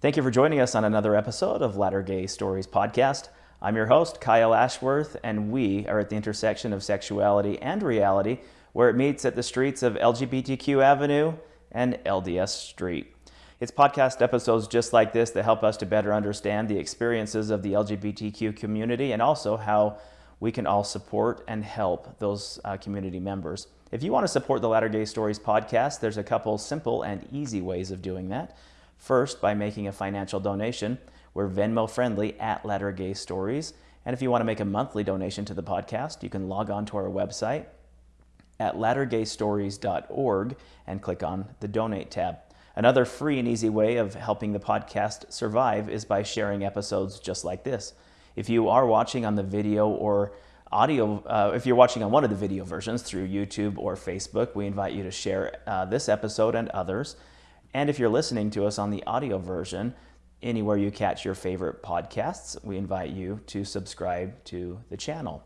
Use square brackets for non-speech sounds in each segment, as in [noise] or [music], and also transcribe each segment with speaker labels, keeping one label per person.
Speaker 1: Thank you for joining us on another episode of Latter Gay Stories podcast. I'm your host, Kyle Ashworth, and we are at the intersection of sexuality and reality, where it meets at the streets of LGBTQ Avenue and LDS Street. It's podcast episodes just like this that help us to better understand the experiences of the LGBTQ community and also how we can all support and help those uh, community members. If you want to support the Latter Gay Stories podcast, there's a couple simple and easy ways of doing that. First, by making a financial donation. We're Venmo friendly at Latter Gay Stories. And if you want to make a monthly donation to the podcast, you can log on to our website at lattergaystories.org and click on the donate tab. Another free and easy way of helping the podcast survive is by sharing episodes just like this. If you are watching on the video or audio, uh, if you're watching on one of the video versions through YouTube or Facebook, we invite you to share uh, this episode and others. And if you're listening to us on the audio version, anywhere you catch your favorite podcasts, we invite you to subscribe to the channel.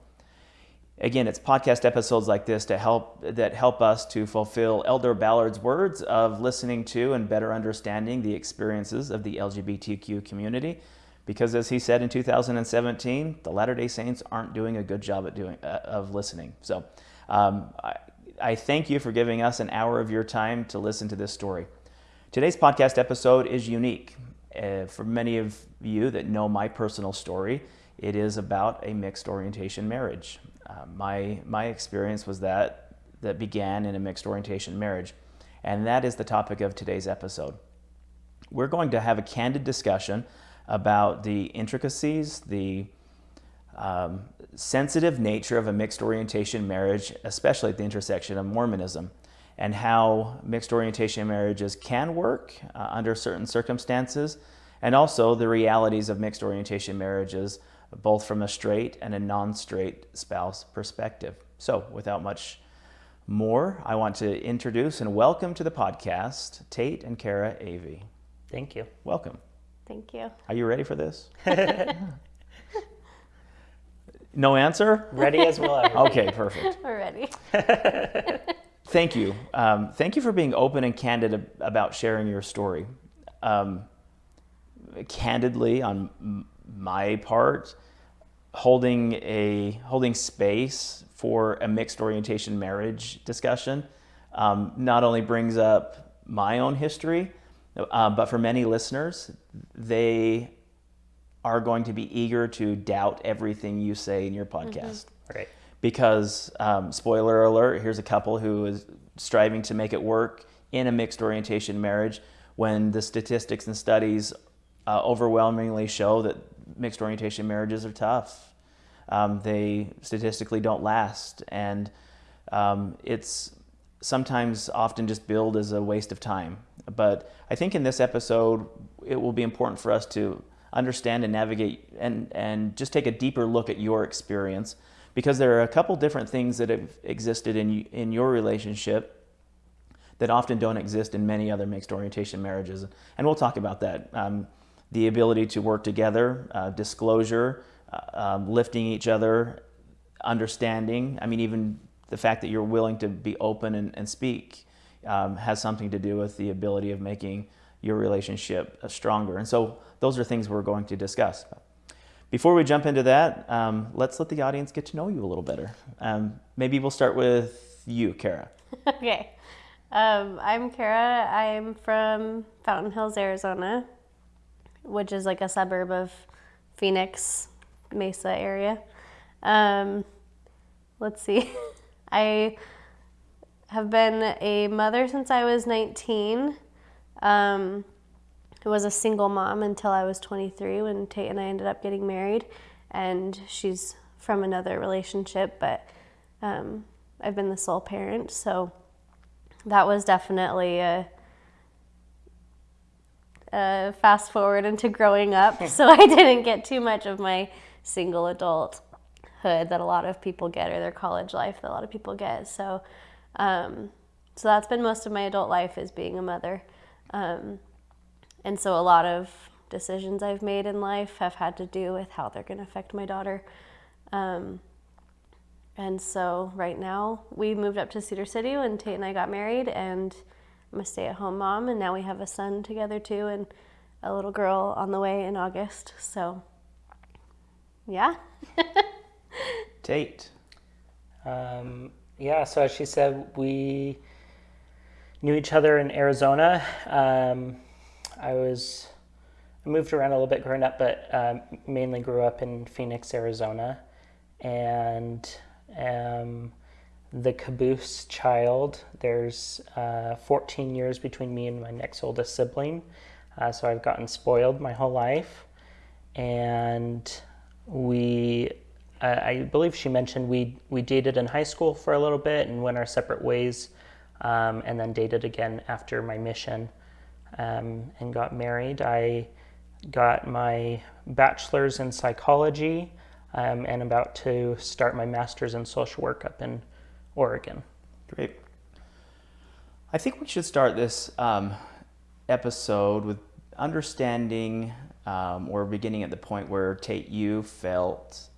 Speaker 1: Again, it's podcast episodes like this to help that help us to fulfill Elder Ballard's words of listening to and better understanding the experiences of the LGBTQ community. Because as he said in 2017, the Latter-day Saints aren't doing a good job at doing uh, of listening. So um, I, I thank you for giving us an hour of your time to listen to this story. Today's podcast episode is unique. Uh, for many of you that know my personal story, it is about a mixed orientation marriage. Uh, my, my experience was that that began in a mixed orientation marriage, and that is the topic of today's episode. We're going to have a candid discussion about the intricacies, the um, sensitive nature of a mixed orientation marriage, especially at the intersection of Mormonism, and how mixed orientation marriages can work uh, under certain circumstances, and also the realities of mixed orientation marriages, both from a straight and a non straight spouse perspective. So, without much more, I want to introduce and welcome to the podcast Tate and Kara Avey.
Speaker 2: Thank you.
Speaker 1: Welcome.
Speaker 3: Thank you.
Speaker 1: Are you ready for this? [laughs] no answer?
Speaker 2: Ready as we'll ever.
Speaker 1: Okay, perfect.
Speaker 3: We're ready. [laughs]
Speaker 1: Thank you. Um, thank you for being open and candid ab- about sharing your story. Um, candidly, on m- my part, holding a holding space for a mixed orientation marriage discussion um, not only brings up my own history, uh, but for many listeners, they are going to be eager to doubt everything you say in your podcast.
Speaker 2: Right.
Speaker 1: Because, um, spoiler alert, here's a couple who is striving to make it work in a mixed orientation marriage when the statistics and studies uh, overwhelmingly show that mixed orientation marriages are tough. Um, they statistically don't last, and um, it's sometimes often just billed as a waste of time. But I think in this episode, it will be important for us to understand and navigate and, and just take a deeper look at your experience because there are a couple different things that have existed in, in your relationship that often don't exist in many other mixed orientation marriages. And we'll talk about that. Um, the ability to work together, uh, disclosure, uh, um, lifting each other, understanding. I mean, even the fact that you're willing to be open and, and speak um, has something to do with the ability of making your relationship uh, stronger. And so those are things we're going to discuss. Before we jump into that, um, let's let the audience get to know you a little better. Um, maybe we'll start with you, Kara. [laughs]
Speaker 3: okay. Um, I'm Kara. I'm from Fountain Hills, Arizona, which is like a suburb of Phoenix, Mesa area. Um, let's see. [laughs] I have been a mother since I was 19. Um, was a single mom until I was 23 when Tate and I ended up getting married. And she's from another relationship, but um, I've been the sole parent. So that was definitely a, a fast forward into growing up. [laughs] so I didn't get too much of my single adulthood that a lot of people get or their college life that a lot of people get. So, um, so that's been most of my adult life is being a mother. Um, and so a lot of decisions I've made in life have had to do with how they're going to affect my daughter. Um, and so right now we moved up to Cedar City when Tate and I got married, and I'm a stay-at-home mom, and now we have a son together too. And a little girl on the way in August. So, yeah. [laughs]
Speaker 1: Tate.
Speaker 2: Um, yeah, so as she said, we knew each other in Arizona. Um, I was I moved around a little bit growing up, but um, mainly grew up in Phoenix, Arizona, and um, the caboose child. There's uh, 14 years between me and my next oldest sibling, uh, so I've gotten spoiled my whole life, and we. I believe she mentioned we we dated in high school for a little bit and went our separate ways, um, and then dated again after my mission, um, and got married. I got my bachelor's in psychology um, and about to start my master's in social work up in Oregon.
Speaker 1: Great. I think we should start this um, episode with understanding um, or beginning at the point where Tate, you felt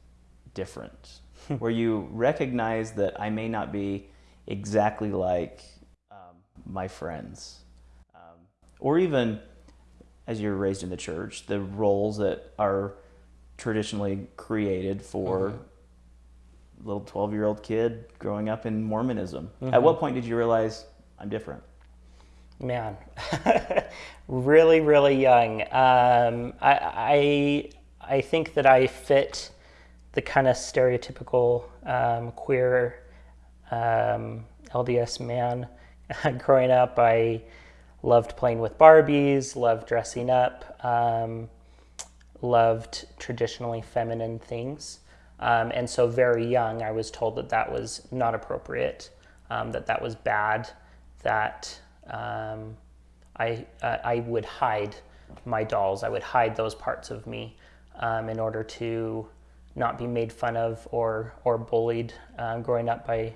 Speaker 1: different, [laughs] where you recognized that I may not be exactly like um, my friends, or even as you're raised in the church, the roles that are traditionally created for mm-hmm. little 12 year old kid growing up in Mormonism. Mm-hmm. At what point did you realize I'm different?
Speaker 2: Man, [laughs] really, really young. Um, I, I, I think that I fit the kind of stereotypical um, queer um, LDS man [laughs] growing up. I loved playing with Barbies, loved dressing up, um, loved traditionally feminine things. Um, and so, very young, I was told that that was not appropriate, um, that that was bad, that um, I, uh, I would hide my dolls, I would hide those parts of me um, in order to not be made fun of or, or bullied uh, growing up by,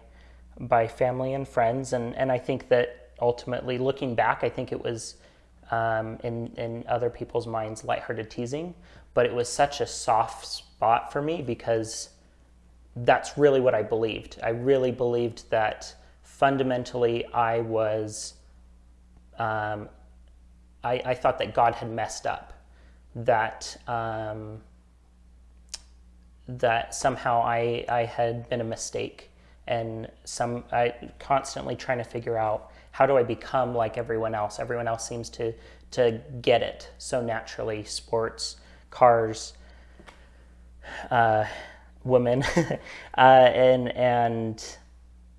Speaker 2: by family and friends. And, and I think that ultimately, looking back, I think it was um, in in other people's minds lighthearted teasing, but it was such a soft spot for me because that's really what I believed. I really believed that fundamentally I was. Um, I, I thought that God had messed up, that um, that somehow I I had been a mistake, and some I constantly trying to figure out how do I become like everyone else? Everyone else seems to to get it so naturally. Sports, cars, uh, women, [laughs] uh, and and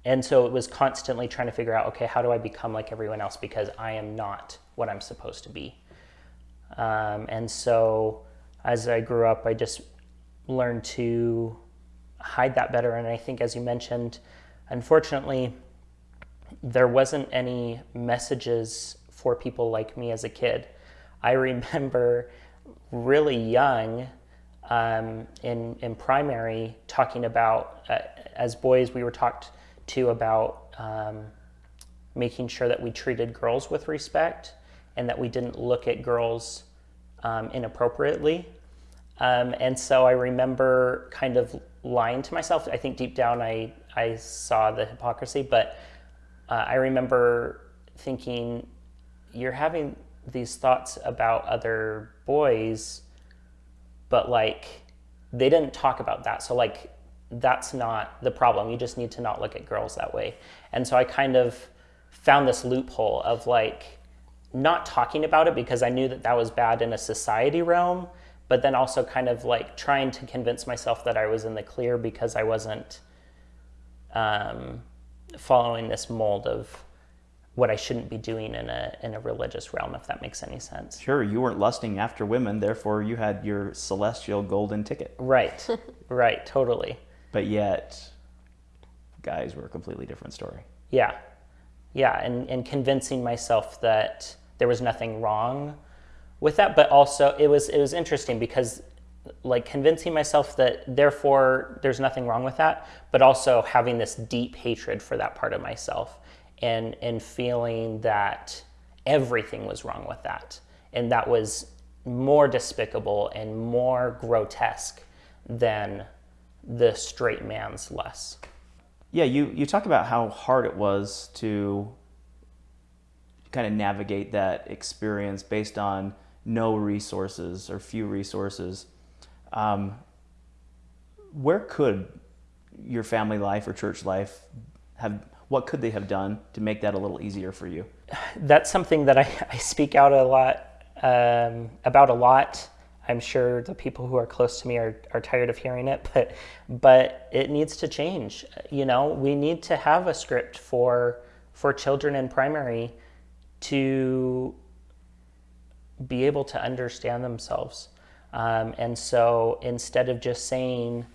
Speaker 2: and so it was constantly trying to figure out, okay, how do I become like everyone else? Because I am not what I'm supposed to be. Um, and so as I grew up, I just learned to hide that better. And I think, as you mentioned, unfortunately, there wasn't any messages for people like me as a kid. I [laughs] remember really young um, in, in primary talking about, uh, as boys, we were talked to about um, making sure that we treated girls with respect and that we didn't look at girls um, inappropriately. Um, and so I remember kind of lying to myself. I think deep down I, I saw the hypocrisy, but uh, I remember thinking, you're having these thoughts about other boys, but like they didn't talk about that. So, like, that's not the problem. You just need to not look at girls that way. And so I kind of found this loophole of like not talking about it because I knew that that was bad in a society realm, but then also kind of like trying to convince myself that I was in the clear because I wasn't um, following this mold of what I shouldn't be doing in a in a religious realm, if that makes any sense.
Speaker 1: Sure, you weren't lusting after women, therefore you had your celestial golden ticket.
Speaker 2: Right, [laughs] right, totally.
Speaker 1: But yet, guys were a completely different story.
Speaker 2: Yeah, yeah, and and convincing myself that there was nothing wrong with that, but also it was it was interesting because like convincing myself that therefore there's nothing wrong with that, but also having this deep hatred for that part of myself and and feeling that everything was wrong with that. And that was more despicable and more grotesque than the straight man's less.
Speaker 1: Yeah, you, you talk about how hard it was to kind of navigate that experience based on no resources or few resources. Um, where could your family life or church life have? What could they have done to make that a little easier for you?
Speaker 2: That's something that I, I speak out a lot um, about a lot. I'm sure the people who are close to me are, are tired of hearing it, but but it needs to change. You know, we need to have a script for for children in primary to be able to understand themselves. Um, and so instead of just saying,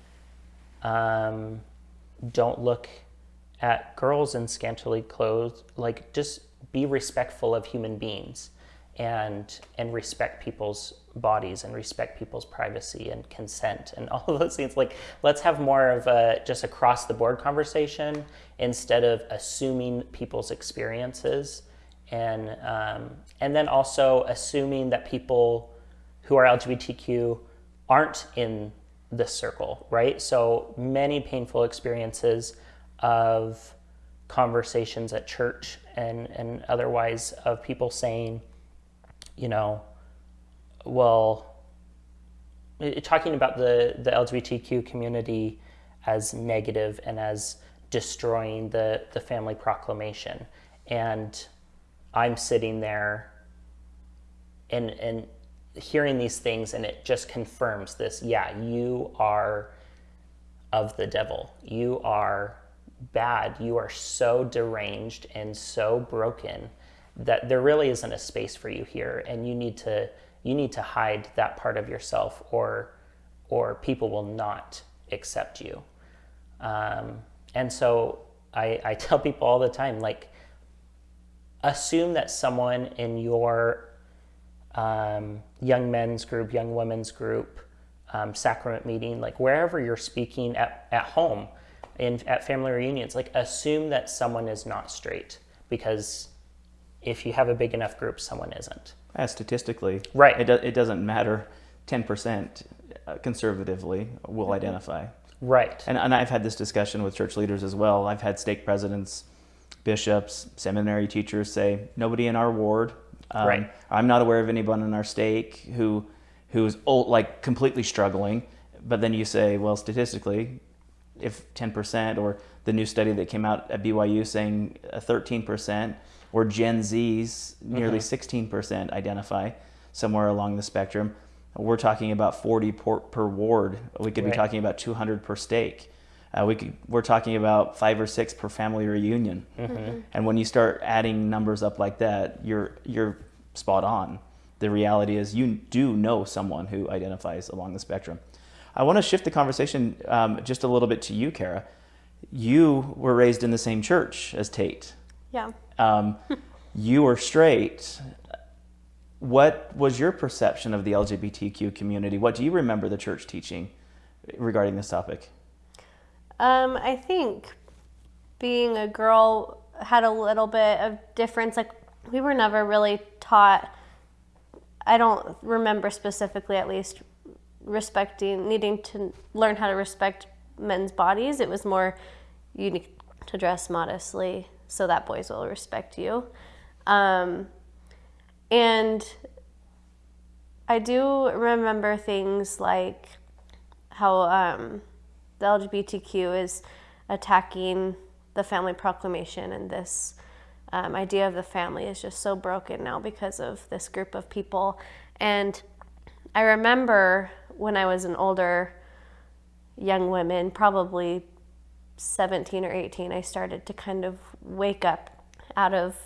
Speaker 2: um, don't look at girls in scantily clothes, like just be respectful of human beings and and respect people's bodies and respect people's privacy and consent and [laughs] all of those things. Like let's have more of a just across the board conversation instead of assuming people's experiences and um, and then also assuming that people who are lgbtq aren't in this circle right so many painful experiences of conversations at church and and otherwise of people saying you know, well, talking about the, the LGBTQ community as negative and as destroying the, the family proclamation. And I'm sitting there and, and hearing these things, and it just confirms this yeah, you are of the devil. You are bad. You are so deranged and so broken that there really isn't a space for you here and you need to you need to hide that part of yourself or or people will not accept you um, and so I, I [laughs] tell people all the time like assume that someone in your um, young men's group young women's group um, sacrament meeting like wherever you're speaking at, at home in at family reunions like assume that someone is not straight because if you have a big enough group, someone isn't.
Speaker 1: As statistically,
Speaker 2: right?
Speaker 1: It, do, it doesn't matter. Ten percent uh, conservatively will mm-hmm. identify.
Speaker 2: Right.
Speaker 1: And, and I've had this discussion with church leaders as well. I've had stake presidents, bishops, seminary teachers say nobody in our ward. Um, right. I'm not aware of anyone in our stake who who's old, like completely struggling. But then you say, well, statistically, if 10% or the new study that came out at BYU saying 13%, or Gen Zs, nearly mm-hmm. 16% identify somewhere along the spectrum. We're talking about 40 per, per ward. We could right. be talking about 200 per stake. Uh, we could, we're talking about five or six per family reunion. Mm-hmm. And when you start adding numbers up like that, you're, you're spot on. The reality is you do know someone who identifies along the spectrum. I want to shift the conversation um, just a little bit to you, Kara. You were raised in the same church as Tate.
Speaker 3: Yeah.
Speaker 1: Um, [laughs] you were straight. What was your perception of the LGBTQ community? What do you remember the church teaching regarding this topic?
Speaker 3: Um, I think being a girl had a little bit of difference. Like we were never really taught. I don't remember specifically, at least, respecting, needing to learn how to respect men's bodies. It was more you need to dress modestly so that boys will respect you. Um, and I do remember things like how um, the LGBTQ is attacking the family proclamation and this um, idea of the family is just so broken now because of this group of people. And I remember when I was an older young woman, probably 17 or 18, I started to kind of wake up out of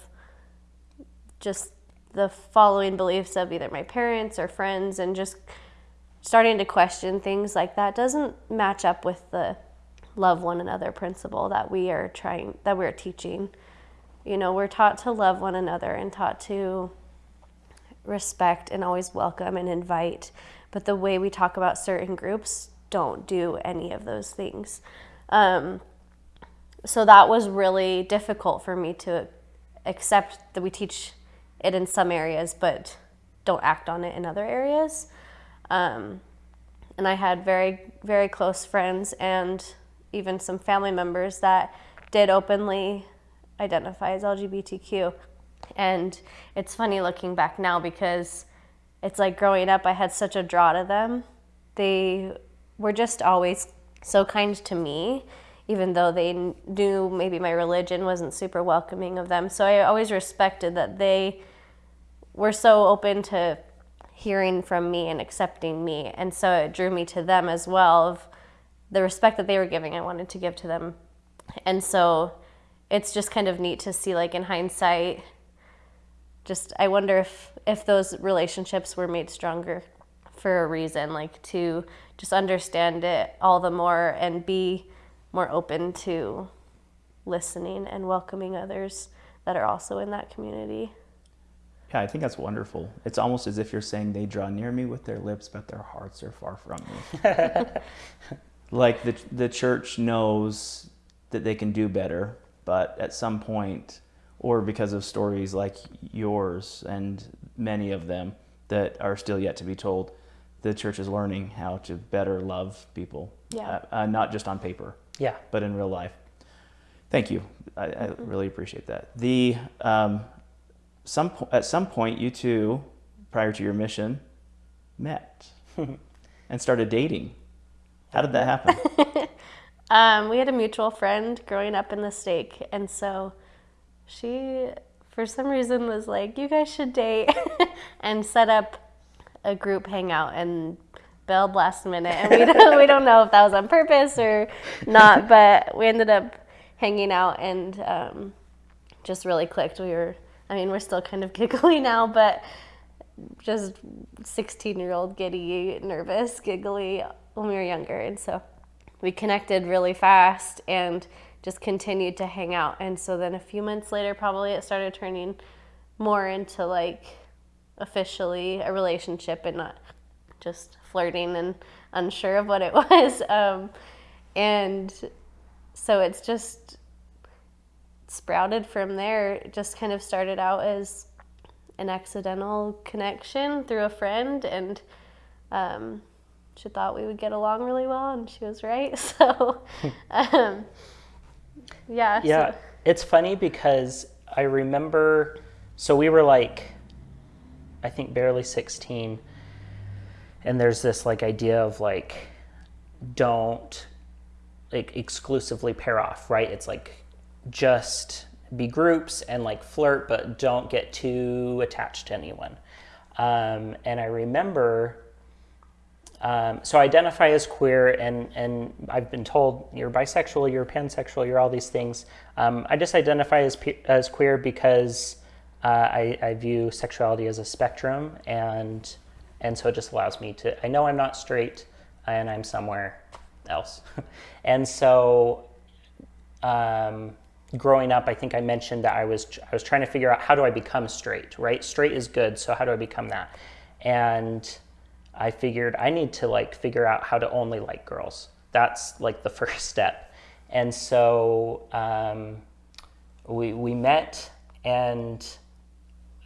Speaker 3: just the following beliefs of either my parents or friends and just starting to question things like that doesn't match up with the love one another principle that we are trying that we're teaching you know we're taught to love one another and taught to respect and always welcome and invite but the way we talk about certain groups don't do any of those things um, so that was really difficult for me to accept that we teach it in some areas, but don't act on it in other areas. Um, and I had very, very close friends and even some family members that did openly identify as LGBTQ. And it's funny looking back now because it's like growing up, I had such a draw to them. They were just always so kind to me, even though they knew maybe my religion wasn't super welcoming of them. So I always respected that they were so open to hearing from me and accepting me. And so it drew me to them as well of the respect that they were giving, I wanted to give to them. And so it's just kind of neat to see like in hindsight just I wonder if if those relationships were made stronger for a reason, like to just understand it all the more and be more open to listening and welcoming others that are also in that community.
Speaker 1: Yeah, I think that's wonderful. It's almost as if you're saying they draw near me with their lips, but their hearts are far from me. [laughs] like the the church knows that they can do better, but at some point, or because of stories like yours and many of them that are still yet to be told, the church is learning how to better love people.
Speaker 3: Yeah.
Speaker 1: Uh, uh, not just on paper,
Speaker 2: Yeah.
Speaker 1: but in real life. Thank you. I, I really appreciate that. The um, some po- at some point, you two, prior to your mission, met [laughs] and started dating. How did that happen? [laughs]
Speaker 3: Um, we had a mutual friend growing up in the stake, and so she, for some reason, was like, "You guys should date," [laughs] and set up a group hangout and bailed last minute. And we don't, we don't know if that was on purpose or not, but we ended up hanging out and um, just really clicked. We were, I mean, we're still kind of [laughs] giggly now, but just 16 year old giddy, nervous, giggly when we were younger, and so we connected really fast and just continued to hang out. And so then a few months later, probably it started turning more into like officially a relationship and not just flirting and unsure of what it [laughs] was. Um, and so it's just sprouted from there. It just kind of started out as an accidental connection through a friend and um, she thought we would get along really well, and she was right. [laughs] So, [laughs] um, yeah.
Speaker 2: Yeah,
Speaker 3: so-
Speaker 2: it's funny because I remember, so we were like, I think barely 16, and there's this like idea of like, don't like exclusively pair off, right? It's like just be groups and like flirt, but don't get too attached to anyone. Um, and I remember um, so I identify as queer, and, and I've been told you're bisexual, you're pansexual, you're all these things. Um, I just identify as, as queer because uh, I, I view sexuality as a spectrum, and, and so it just allows me to, I know I'm not straight, and I'm somewhere else. [laughs] and so um, growing up, I think I mentioned that I was, I was trying to figure out how do I become straight, right? Straight is good, so how do I become that? And I figured I need to like figure out how to only like girls. That's like the [laughs] first step. And so um, we, we met, and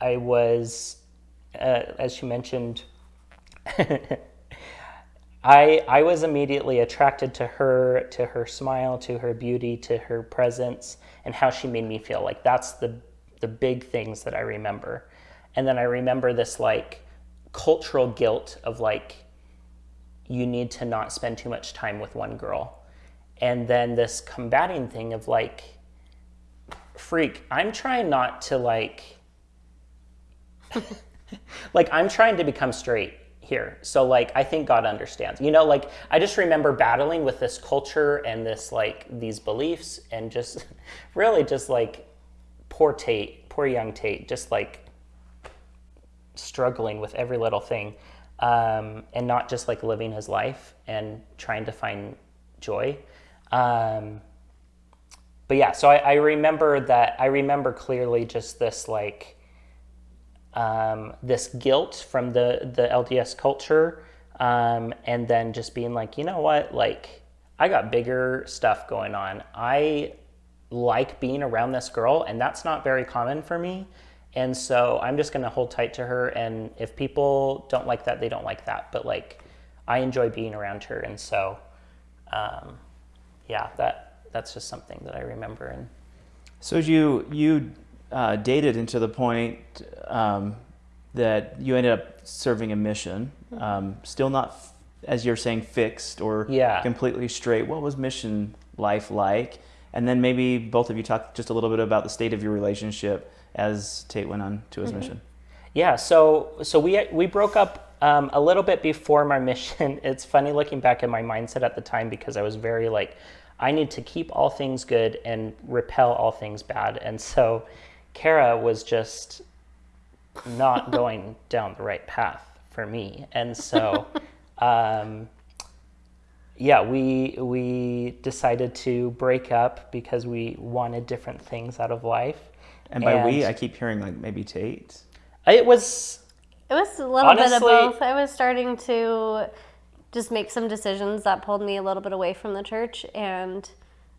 Speaker 2: I was, uh, as you mentioned, [laughs] I, I was immediately attracted to her, to her smile, to her beauty, to her presence, and how she made me feel. Like that's the, the big things that I remember. And then I remember this like cultural guilt of like you need to not spend too much time with one girl and then this combating thing of like freak i'm trying not to like [laughs] like i'm trying to become straight here so like i think god understands you know like i just remember battling with this culture and this like these beliefs and just [laughs] really just like poor tate poor young tate just like struggling with every little thing um, and not just like living his life and trying to find joy. Um, but yeah, so I, I remember that, I remember clearly just this like, um, this guilt from the, the LDS culture. Um, and then just being like, you know what, like, I got bigger stuff going on. I like being around this girl, and that's not very common for me. And so I'm just going to hold tight to her. And if people don't like that, they don't like that. But like, I enjoy being around her. And so, um, yeah, that that's just something that I remember. And
Speaker 1: So you you uh, dated into the point um, that you ended up serving a mission, um, still not, f- as you're saying, fixed or
Speaker 2: Yeah.
Speaker 1: completely straight. What was mission life like? And then maybe both of you talk just a little bit about the state of your relationship as Tate went on to his mission.
Speaker 2: Yeah, so so we we broke up um, a little bit before my [laughs] mission. It's funny looking back at my mindset at the time because I was very like, I need to keep all things good and repel all things bad, and so Kara was just not [laughs] going down the right path for me, and [laughs] so. Um, yeah, we we decided to break up because we wanted different things out of life.
Speaker 1: And by we, I keep hearing like maybe Tate.
Speaker 2: It was
Speaker 3: It was a little bit of both. I was starting to just make some decisions that pulled me a little bit away from the church. And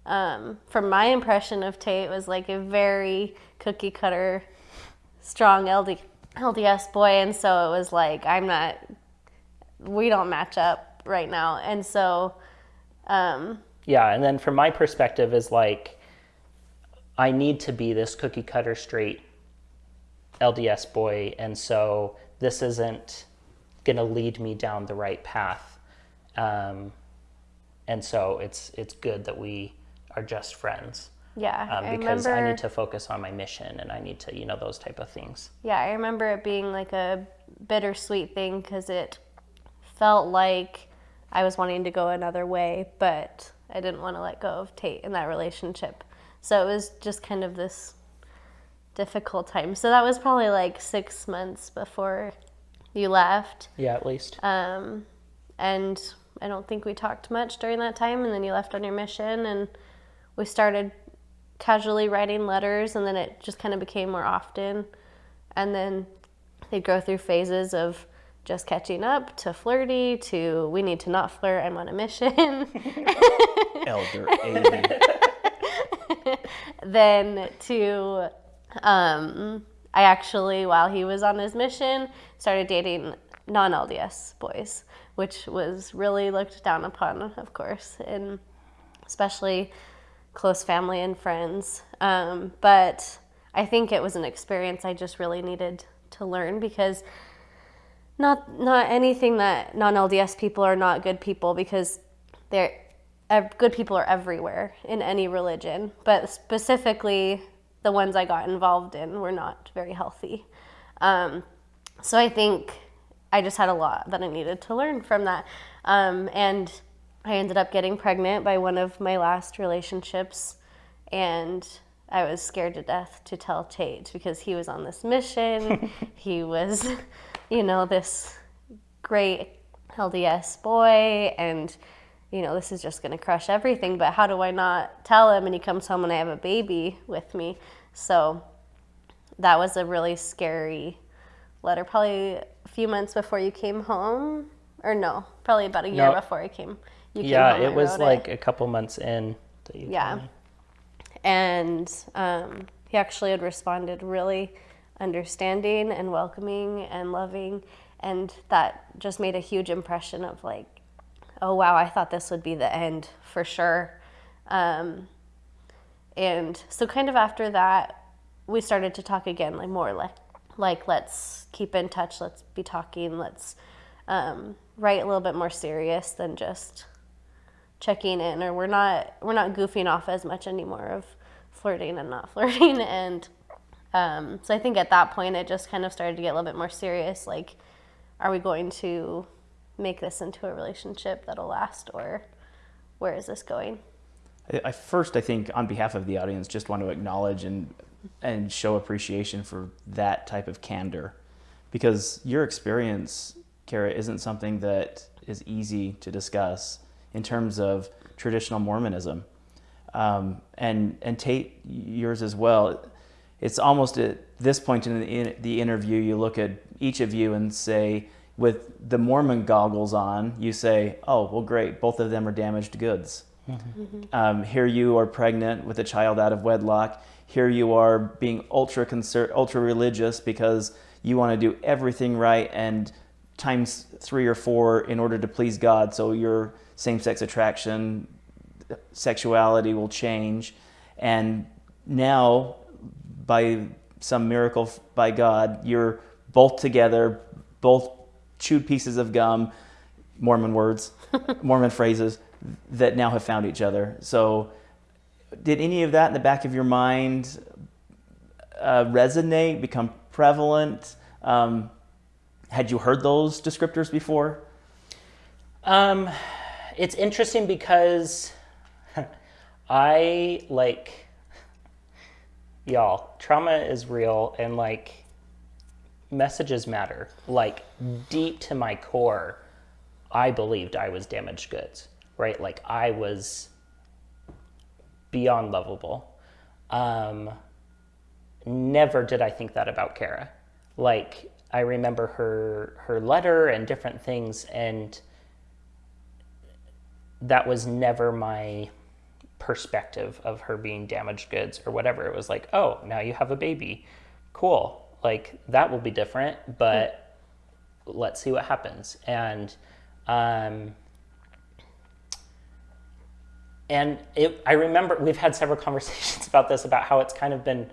Speaker 3: um, from my impression of Tate, was like a very cookie cutter, strong LD, LDS boy. And so it was like, I'm not, we don't match up right now. And so, um,
Speaker 2: Yeah, and then from my perspective is like I need to be this cookie cutter straight LDS boy and so this isn't going to lead me down the right path. Um, and so it's it's good that we are just friends.
Speaker 3: Yeah,
Speaker 2: Um,
Speaker 3: I
Speaker 2: because
Speaker 3: remember.
Speaker 2: I need to focus on my mission and I need to, you know, those type of things.
Speaker 3: Yeah, I remember it being like a bittersweet thing because it felt like I was wanting to go another way, but I didn't want to let go of Tate in that relationship. So it was just kind of this difficult time. So that was probably like six months before you left.
Speaker 2: Yeah, at least.
Speaker 3: Um, and I don't think we talked much during that time. And then you left on your mission, and we started casually writing letters, and then it just kind of became more often. And then they'd go through phases of just catching up to flirty to we need to not flirt, I'm on a mission. [laughs]
Speaker 1: Elder A. [laughs]
Speaker 3: then to um, I actually, while he was on his mission, started dating non LDS boys, which was really looked down upon, of course, and especially close family and friends. Um, but I think it was an experience I just really needed to learn because not not anything that non LDS people are not good people because they're good people are everywhere in any religion, but specifically the ones I got involved in were not very healthy. Um, so I think I just had a lot that I needed to learn from that, um, and I ended up getting pregnant by one of my last relationships, and I was scared to death to tell Tate because he was on this mission. [laughs] he was, you know, this great LDS boy, and you know, this is just going to crush everything. But how do I not tell him? And he comes home and I have a baby with me. So that was a really scary letter. Probably a few months before you came home, or no, probably about a year
Speaker 2: No.
Speaker 3: before I came.
Speaker 2: Yeah, it was like a couple months in. That you
Speaker 3: Yeah.
Speaker 2: told me.
Speaker 3: and um, he actually had responded really understanding and welcoming and loving and that just made a huge impression of like oh wow i thought this would be the end for sure um, and so kind of after that we started to talk again like more like like let's keep in touch let's be talking let's um, write a little bit more serious than just checking in or we're not we're not goofing off as much anymore of flirting and not [laughs] flirting. And um, so i think at that point it just kind of started to get a little bit more serious like are we going to make this into a relationship that'll last or where is this going?
Speaker 1: I- first, I think, on behalf of the audience, just want to acknowledge and and show appreciation for that type of candor, because your experience, Kara, isn't something that is easy to discuss in terms of traditional Mormonism, um, and and Tate, yours as well. It's almost at this point in the, in the interview, you look at each of you and say, with the Mormon goggles on, you say, "Oh, well, great, both of them are damaged goods." Um, here you are pregnant with a child out of wedlock. Here you are being ultra conser- ultra religious because you want to do everything right and times three or four in order to please God. So your same-sex attraction, sexuality will change, and now by some miracle by God, you're both together, both chewed pieces of gum, Mormon words, [laughs] Mormon phrases that now have found each other. So, did any of that in the back of your mind uh, resonate, become prevalent? Um, had you heard those descriptors before?
Speaker 2: Um, it's interesting because [laughs] I like y'all. Trauma is real, and like messages matter. Like deep to my core, I believed I was damaged goods. Right? Like I was beyond lovable. Um, never did I think that about Kara. Like I remember her her letter and different things, and that was never my perspective of her being damaged goods or whatever. It was like, oh, now you have a baby, cool. Like that will be different, but let's see what happens. And um, and it, I remember we've had several [laughs] conversations about this about how it's kind of been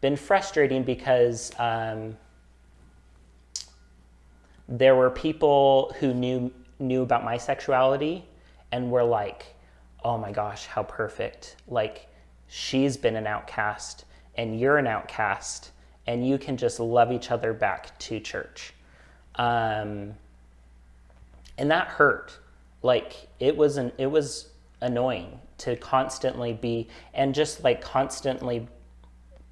Speaker 2: been frustrating because um, there were people who knew knew about my sexuality and we're like, "Oh my gosh, how perfect! Like she's been an outcast and you're an outcast, and you can just love each other back to church." Um, and that hurt. Like it was an it was annoying to constantly be and just like constantly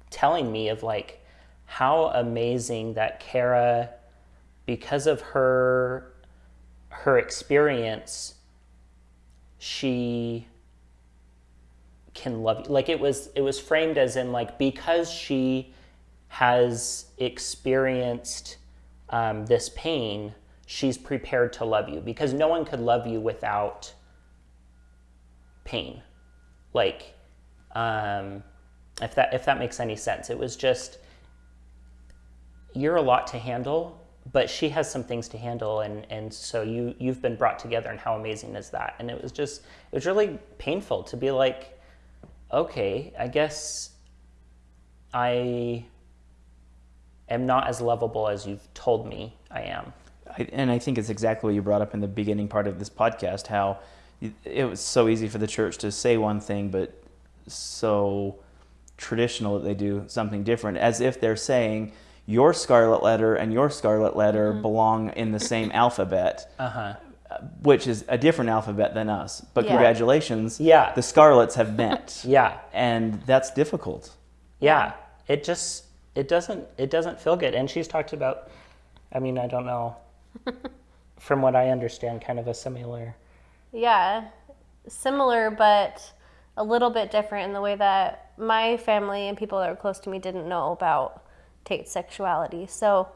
Speaker 2: telling me of like how amazing that Kara, because of her her experience, she can love you. Like it was it was framed as in like because she has experienced um, this pain, she's prepared to love you because no one could love you without pain. Like, um, if that if that makes any sense, it was just you're a lot to handle, but she has some things to handle, and and so you you've been brought together, and how amazing is that? And it was just it was really painful to be like, okay, I guess I am not as lovable as you've told me I am.
Speaker 1: I, and I think it's exactly what you brought up in the beginning part of this podcast how it was so easy for the church to say one thing, but so traditional that they do something different, as if they're saying, your scarlet letter and your scarlet letter
Speaker 3: Mm-hmm.
Speaker 1: belong in the same alphabet,
Speaker 2: Uh huh.
Speaker 1: which is a different alphabet than us. But
Speaker 3: Yeah.
Speaker 1: congratulations,
Speaker 2: Yeah.
Speaker 1: the scarlets have met. [laughs]
Speaker 2: Yeah.
Speaker 1: And that's difficult.
Speaker 2: Yeah. It just it doesn't it doesn't feel good. And she's talked about. I mean, I don't know. [laughs] From what I understand, kind of a similar.
Speaker 3: Yeah, similar, but a little bit different in the way that my family and people that were close to me didn't know about Tate's sexuality. So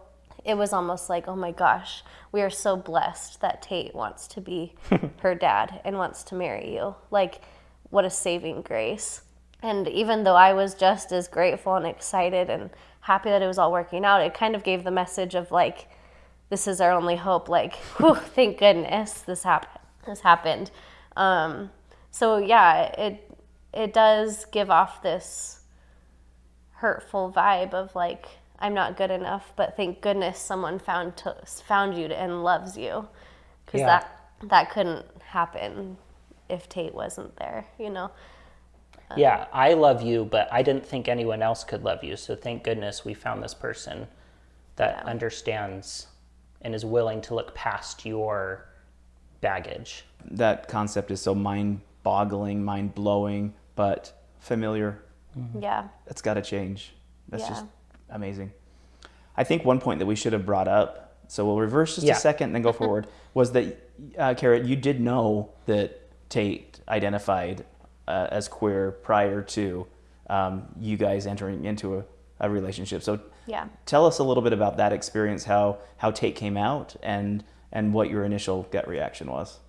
Speaker 3: it was almost like, oh my gosh, we are so blessed that Tate wants to be [laughs] her dad and wants to marry you. Like, what a saving grace. And even though I was just as grateful and excited and happy that it was all working out, it kind of gave the message of like, this is our only hope. Like, [laughs] whew, thank goodness this happened. This happened. Um, so yeah, it it does give off this hurtful vibe of like I'm not good enough, but thank goodness someone found to, found you and loves you, because
Speaker 2: Yeah.
Speaker 3: that that couldn't happen if Tate wasn't there. You know.
Speaker 2: Um, yeah, I love you, but I didn't think anyone else could love you. So thank goodness we found this person that
Speaker 3: Yeah.
Speaker 2: understands and is willing to look past your baggage.
Speaker 1: That concept is so mind boggling, mind blowing, but familiar. Mm-hmm.
Speaker 3: Yeah.
Speaker 1: That's got to change. That's
Speaker 3: Yeah.
Speaker 1: just amazing. I think one point that we should have brought up, so we'll reverse just
Speaker 2: Yeah.
Speaker 1: a second and then go [laughs] forward, was that, uh, Kara, you did know that Tate identified uh, as queer prior to um, you guys entering into a, a relationship. So
Speaker 3: Yeah.
Speaker 1: tell us a little bit about that experience, how, how Tate came out, and, and what your initial gut reaction was.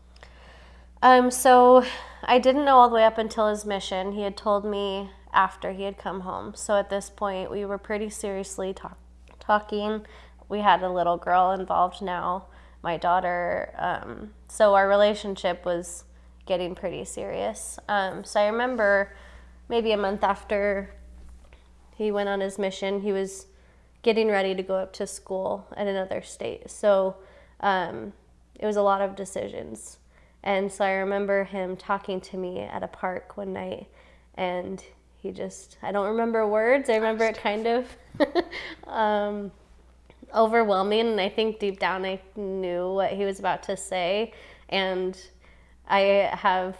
Speaker 3: Um, so I didn't know all the way up until his mission. He had told me after he had come home. So at this point, we were pretty seriously talk- talking. We had a little girl involved now, my daughter. Um, so our relationship was getting pretty serious. Um, so I remember maybe a month after he went on his mission, he was getting ready to go up to school in another state. So um, it was a lot of decisions. And so I remember him talking to me at a park one night, and he just, I don't remember words. I remember it kind of [laughs] um, overwhelming. And I think deep down I knew what he was about to say. And I have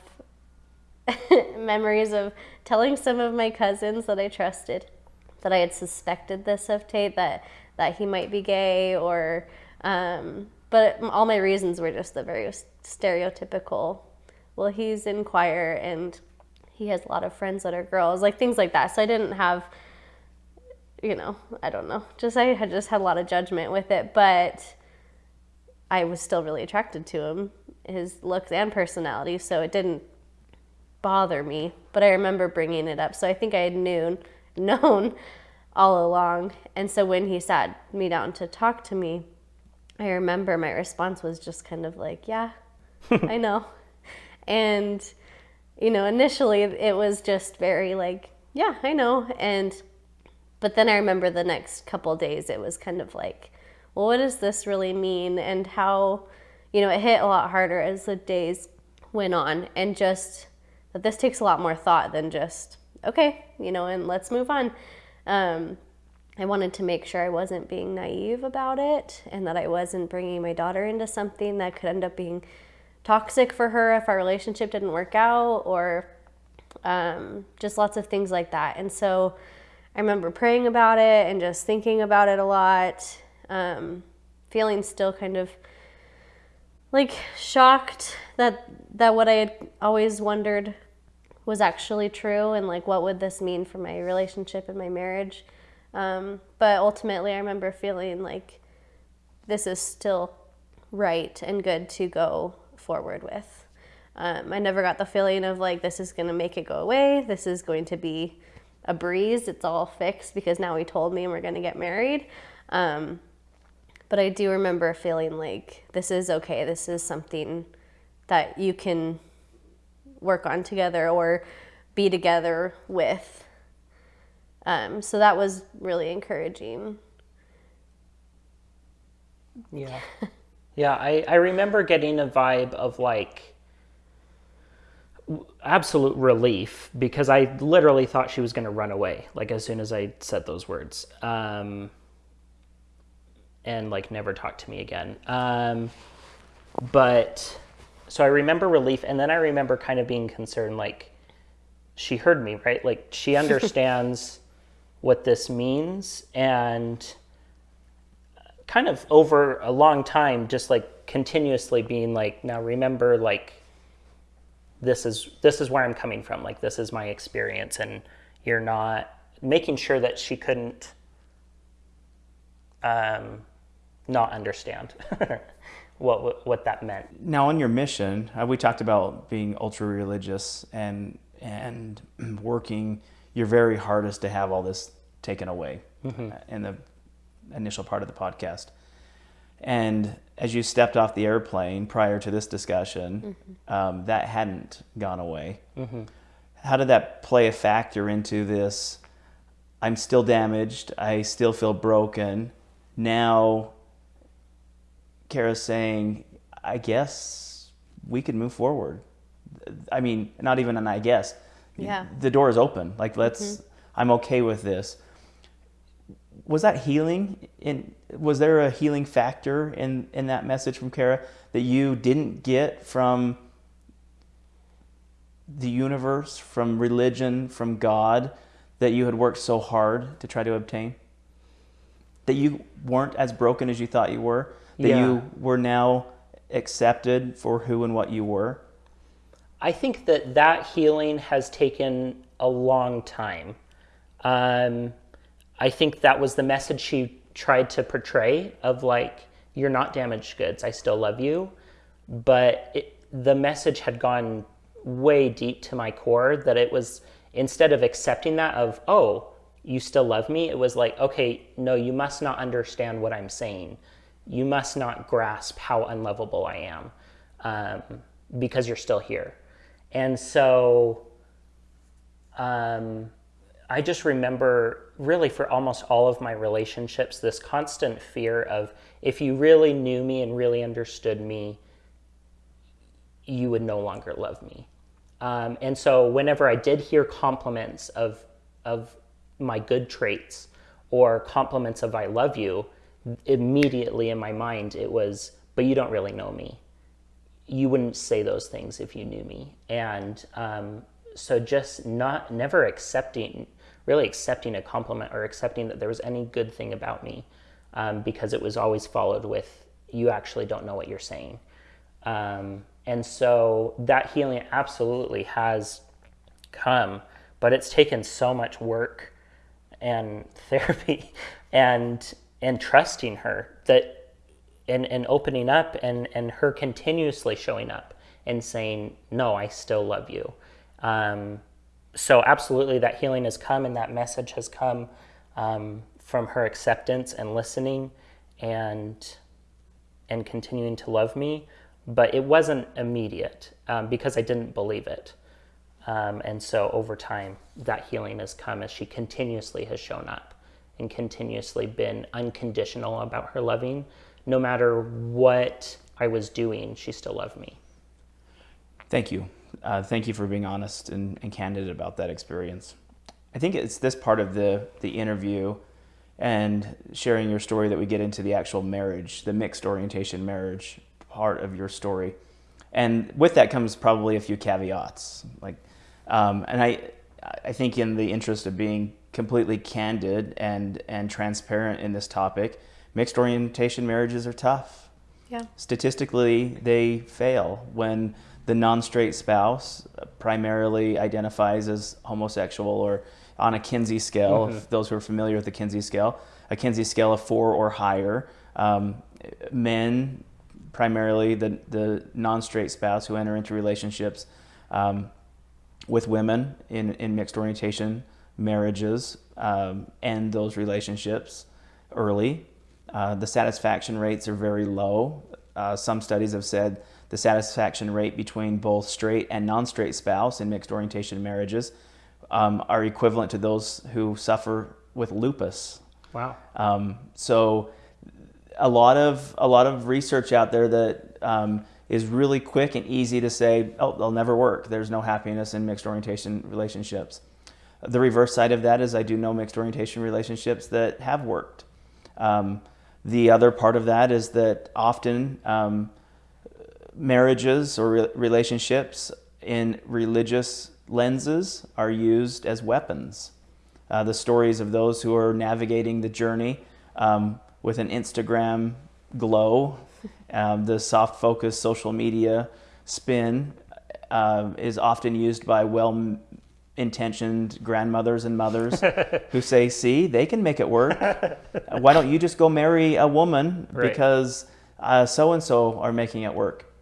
Speaker 3: [laughs] memories of telling some of my cousins that I trusted that I had suspected this of Tate, that, that he might be gay or, um, but all my reasons were just the very stereotypical, well, he's in choir and he has a lot of friends that are girls, like things like that. So I didn't have, you know, I don't know, just I had just had a lot of judgment with it, but I was still really attracted to him, his looks and personality. So it didn't bother me, but I remember bringing it up. So I think I had known [laughs] known all along. And so when he sat me down to talk to me, I remember my response was just kind of like, yeah, [laughs] I know. And, you know, initially it was just very like, yeah, I know. And, but then I remember the next couple days it was kind of like, well, what does this really mean? And how, you know, it hit a lot harder as the days went on. And just that this takes a lot more thought than just, okay, you know, and let's move on. Um, I wanted to make sure I wasn't being naive about it and that I wasn't bringing my daughter into something that could end up being toxic for her if our relationship didn't work out or um, just lots of things like that. And so I remember praying about it and just thinking about it a lot, um, feeling still kind of like shocked that that what I had always wondered was actually true and like what would this mean for my relationship and my marriage. Um, but ultimately, I remember feeling like this is still right and good to go forward with. Um, I never got the feeling of like this is going to make it go away. This is going to be a breeze. It's all fixed because now he told me and we're going to get married. Um, but I do remember feeling like this is okay. This is something that you can work on together or be together with. Um, so that was really encouraging.
Speaker 2: Yeah. [laughs] Yeah, I, I remember getting a vibe of like absolute relief because I literally thought she was going to run away, like as soon as I said those words. Um, and like never talk to me again. Um, but so I remember relief, and then I remember kind of being concerned, like she heard me, right? Like she [laughs] understands what this means, and kind of over a long time, just like continuously being like, now remember, like this is this is where I'm coming from. Like this is my experience, and you're not making sure that she couldn't um, not understand. [laughs] what what that meant.
Speaker 1: Now, on your mission, uh, we talked about being ultra religious and and [clears throat] working your very hardest to have all this taken away mm-hmm. Uh, in the initial part of the podcast. And as you stepped off the airplane prior to this discussion, mm-hmm. um, that hadn't gone away. Mm-hmm. How did that play a factor into this? I'm still damaged. I still feel broken. Now Kara's saying, I guess we could move forward. I mean, not even an I guess.
Speaker 3: Yeah.
Speaker 1: The door is open. Like, let's, mm-hmm. I'm okay with this. Was that healing? In was there a healing factor in in that message from Kara that you didn't get from the universe, from religion, from God, that you had worked so hard to try to obtain? That you weren't as broken as you thought you were? that yeah. you were now accepted for who and what you were?
Speaker 2: I think that that healing has taken a long time. Um, I think that was the message she tried to portray of like, you're not damaged goods, I still love you. But it, the message had gone way deep to my core that it was instead of accepting that of, oh, you still love me, it was like, okay, no, you must not understand what I'm saying you must not grasp how unlovable I am um, because you're still here. And so um, I just remember really for almost all of my relationships this constant fear of if you really knew me and really understood me, you would no longer love me. Um, and so whenever I did hear compliments of of my good traits or compliments of I love you, immediately in my mind it was, but you don't really know me. You wouldn't say those things if you knew me. And um, so just not never accepting really accepting a compliment or accepting that there was any good thing about me um, because it was always followed with you actually don't know what you're saying. Um, and so that healing absolutely has come but it's taken so much work and [laughs] therapy and and trusting her that and, and opening up and, and her continuously showing up and saying no i still love you. Um, so absolutely that healing has come and that message has come um, from her acceptance and listening and and continuing to love me but it wasn't immediate um, because i didn't believe it. Um, and so over time that healing has come as she continuously has shown up and continuously been unconditional about her loving. No matter what i was doing she still loved me.
Speaker 1: Thank you uh, thank you for being honest and, and, candid about that experience. I think it's this part of the, the interview and sharing your story that we get into the actual marriage, the mixed orientation marriage part of your story. And with that comes probably a few caveats. Like, um, and I, I think in the interest of being completely candid and, and transparent in this topic, mixed orientation marriages are tough.
Speaker 3: Yeah.
Speaker 1: Statistically, they fail when the non-straight spouse primarily identifies as homosexual or on a Kinsey scale, mm-hmm. those who are familiar with the Kinsey scale, a Kinsey scale of four or higher. Um, men, primarily the, the non-straight spouse who enter into relationships um, with women in, in mixed orientation marriages um, end those relationships early. Uh, the satisfaction rates are very low. Uh, some studies have said the satisfaction rate between both straight and non-straight spouse in mixed orientation marriages um, are equivalent to those who suffer with lupus.
Speaker 2: Wow.
Speaker 1: Um, so a lot of a lot of research out there that um, is really quick and easy to say, oh, they'll never work. There's no happiness in mixed orientation relationships. The reverse side of that is I do know mixed orientation relationships that have worked. Um, the other part of that is that often um, marriages or re relationships in religious lenses are used as weapons. Uh, the stories of those who are navigating the journey um, with an Instagram glow, um, the soft focus social media spin uh, is often used by well intentioned grandmothers and mothers [laughs] who say, see, they can make it work. Why don't you just go marry a woman right. because so and so are making it work?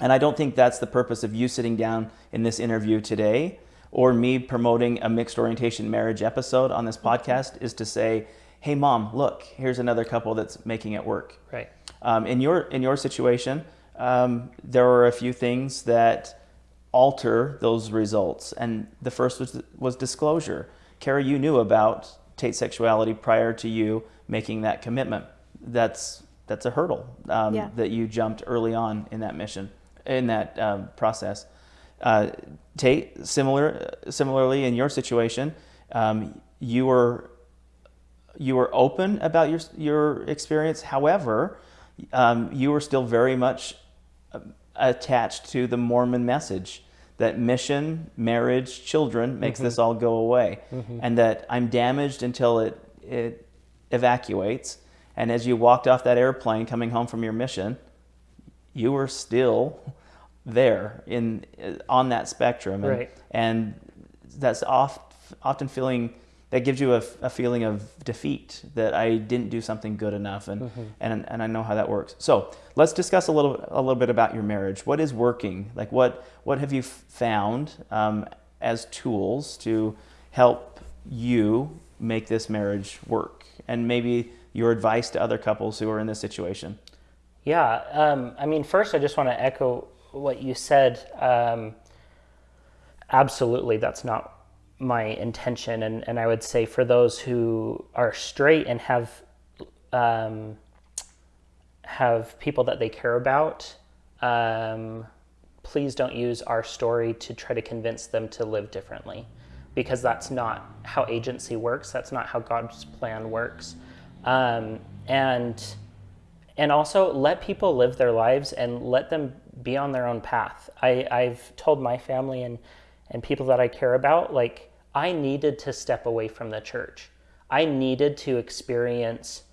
Speaker 1: And I don't think that's the purpose of you sitting down in this interview today or me promoting a mixed orientation marriage episode on this podcast is to say, hey, mom, look, here's another couple that's making it work.
Speaker 2: Right.
Speaker 1: Um, in, your, in your situation, um, there are a few things that alter those results. And the first was, was disclosure. Kara, you knew about Tate's sexuality prior to you making that commitment. That's, that's a hurdle um, yeah. that you jumped early on in that mission in that um, process. Uh, Tate, similar, similarly in your situation, um, you were you were open about your your experience. However, um, you were still very much uh, attached to the Mormon message that mission, marriage, children makes mm-hmm. this all go away, mm-hmm. and that I'm damaged until it it evacuates. And as you walked off that airplane coming home from your mission, you were still there in on that spectrum,
Speaker 2: and, right.
Speaker 1: and that's oft, often feeling that gives you a, a, feeling of defeat that I didn't do something good enough, and, mm-hmm. and and I know how that works. So let's discuss a little a little bit about your marriage. What is working? Like what what have you found um, as tools to help you make this marriage work, and maybe your advice to other couples who are in this situation.
Speaker 2: Yeah, um, I mean, first, I just want to echo what you said. Um, absolutely, that's not my intention, and, and I would say for those who are straight and have um, have people that they care about, um, please don't use our story to try to convince them to live differently, because that's not how agency works. That's not how God's plan works, um, and and also let people live their lives and let them be on their own path. I, I've told my family and and people that I care about, like I needed to step away from the church. I needed to experience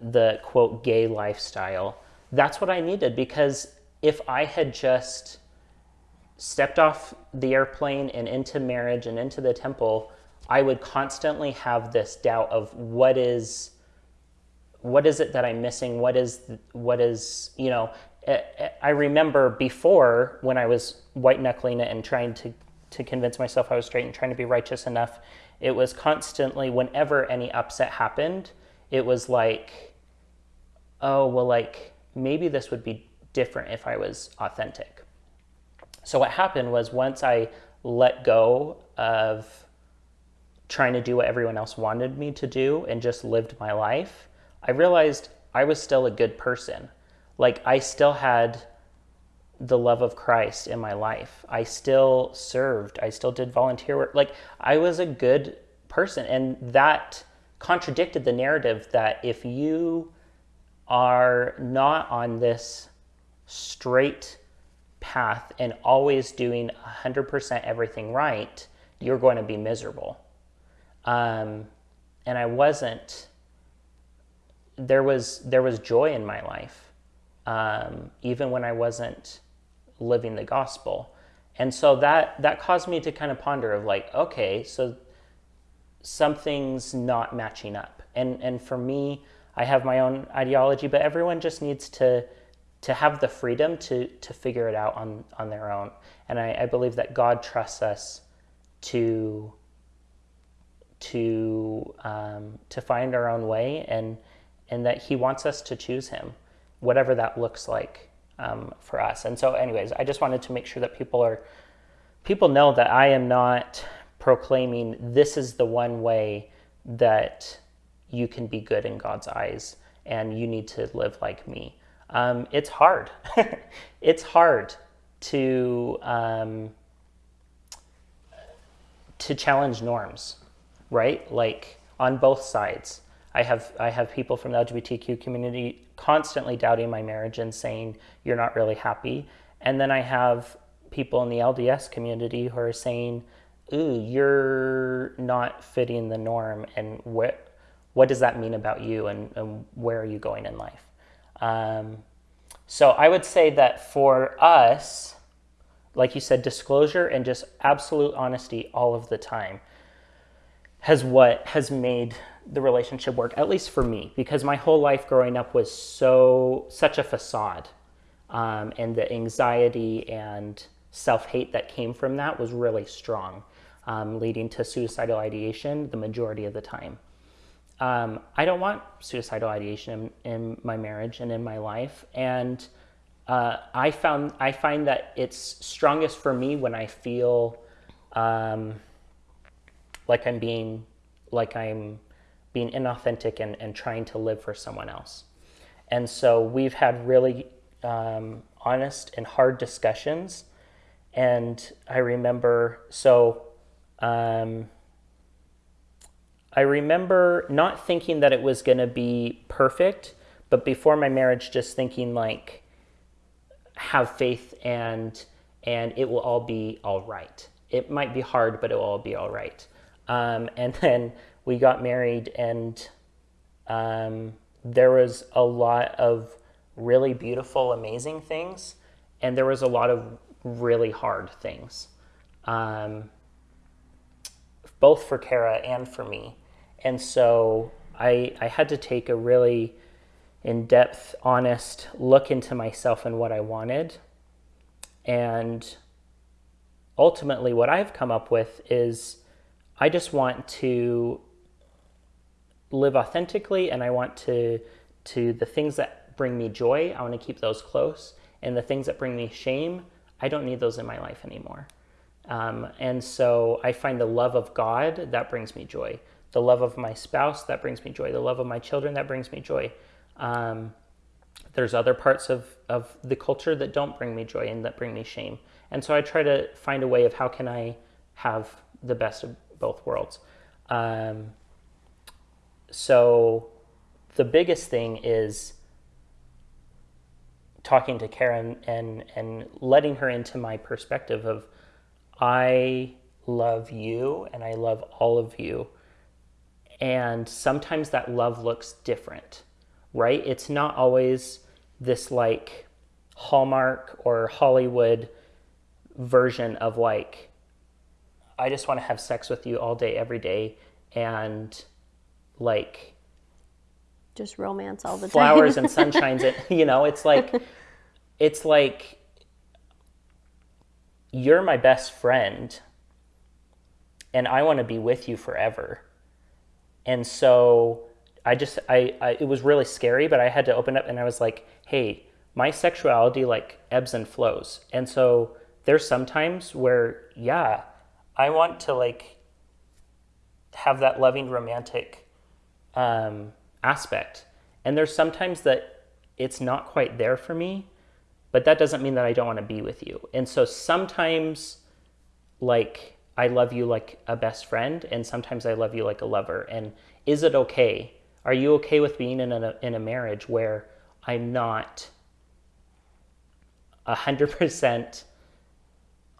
Speaker 2: the quote gay lifestyle. That's what I needed because if I had just stepped off the airplane and into marriage and into the temple, I would constantly have this doubt of what is what is it that I'm missing? What is what is you know? Eh, eh, I remember before when I was white knuckling it and trying to to convince myself I was straight and trying to be righteous enough. It was constantly whenever any upset happened, it was like oh, well, like maybe this would be different if I was authentic. So what happened was once I let go of trying to do what everyone else wanted me to do and just lived my life, I realized I was still a good person. Like I still had the love of Christ in my life. I still served. I still did volunteer work. Like I was a good person. And that contradicted the narrative that if you are not on this straight path and always doing 100% everything right, you're going to be miserable. Um, and I wasn't. There was there was joy in my life, um, even when I wasn't living the gospel, and so that that caused me to kind of ponder of like, okay, so something's not matching up, and and for me, I have my own ideology, but everyone just needs to to have the freedom to to figure it out on on their own. And I, I believe that God trusts us to to um, to find our own way, and and that He wants us to choose Him, whatever that looks like um, for us. And so, anyways, I just wanted to make sure that people are people know that I am not proclaiming this is the one way that you can be good in God's eyes and you need to live like me. Um, it's hard. [laughs] it's hard to um, to challenge norms, right? Like on both sides. I have I have people from the LGBTQ community constantly doubting my marriage and saying you're not really happy, and then I have people in the LDS community who are saying, "Ooh, you're not fitting the norm," and what what does that mean about you and, and where are you going in life? Um, so I would say that for us, like you said, disclosure and just absolute honesty all of the time has what has made the relationship work, at least for me, because my whole life growing up was so such a facade. Um, and the anxiety and self-hate that came from that was really strong, um, leading to suicidal ideation the majority of the time um, I don't want suicidal ideation in, in, my marriage and in my life. And uh, I found I find that it's strongest for me when I feel um, like I'm being like I'm being inauthentic and, and trying to live for someone else. And so we've had really um, honest and hard discussions. And I remember so. Um, I remember not thinking that it was going to be perfect, but before my marriage, just thinking like, have faith and and it will all be all right. It might be hard, but it will all be all right. Um, and then we got married, and um, there was a lot of really beautiful, amazing things, and there was a lot of really hard things, um, both for Kara and for me. And so I, I had to take a really in depth, honest look into myself and what I wanted. And ultimately, what I've come up with is I just want to live authentically and I want to, to the things that bring me joy, I want to keep those close. And the things that bring me shame, I don't need those in my life anymore. Um, and so I find the love of God that brings me joy. The love of my spouse that brings me joy. The love of my children that brings me joy. Um, there's other parts of, of the culture that don't bring me joy and that bring me shame. And so I try to find a way of how can I have the best of both worlds. Um, so the biggest thing is talking to Kara and and letting her into my perspective of I love you and I love all of you. And sometimes that love looks different, right? It's not always this like Hallmark or Hollywood version of like I just want to have sex with you all day every day and like
Speaker 3: just romance all the
Speaker 2: flowers
Speaker 3: time.
Speaker 2: and [laughs] sunshines it you know it's like it's like you're my best friend and i want to be with you forever and so i just I, I it was really scary but i had to open up and i was like hey my sexuality like ebbs and flows and so there's sometimes where yeah i want to like have that loving romantic um, aspect. And there's sometimes that it's not quite there for me, but that doesn't mean that I don't want to be with you. And so sometimes, like, I love you like a best friend, and sometimes I love you like a lover. And is it okay? Are you okay with being in a, in a marriage where I'm not 100%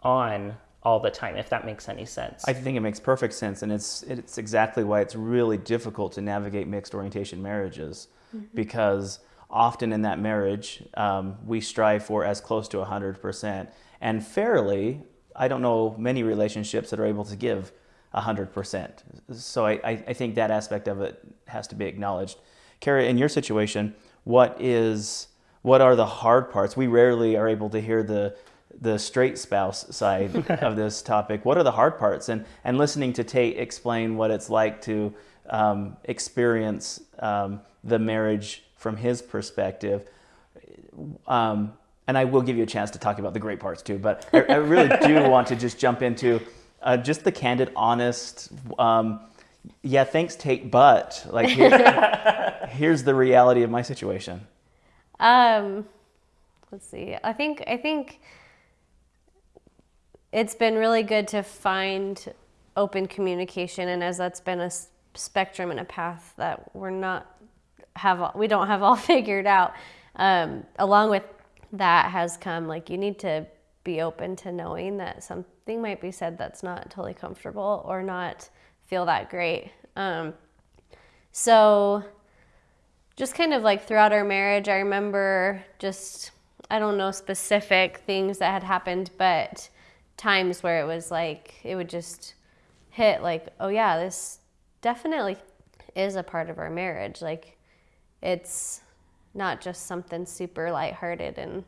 Speaker 2: on all the time, if that makes any sense.
Speaker 1: I think it makes perfect sense, and it's it's exactly why it's really difficult to navigate mixed orientation marriages, mm-hmm. because often in that marriage um, we strive for as close to hundred percent, and fairly, I don't know many relationships that are able to give hundred percent. So I, I think that aspect of it has to be acknowledged. Kara, in your situation, what is what are the hard parts? We rarely are able to hear the the straight spouse side [laughs] of this topic. What are the hard parts? And and listening to Tate explain what it's like to um, experience um, the marriage from his perspective. Um, and I will give you a chance to talk about the great parts too. But I, I really [laughs] do want to just jump into uh, just the candid, honest. Um, yeah, thanks, Tate. But like, here, [laughs] here's the reality of my situation.
Speaker 3: Um, let's see. I think I think it's been really good to find open communication and as that's been a spectrum and a path that we're not have we don't have all [laughs] figured out um, along with that has come like you need to be open to knowing that something might be said that's not totally comfortable or not feel that great. Um, so just kind of like throughout our marriage i remember just i don't know specific things that had happened but times where it was like it would just hit like oh yeah this definitely is a part of our marriage. Like it's not just something super lighthearted and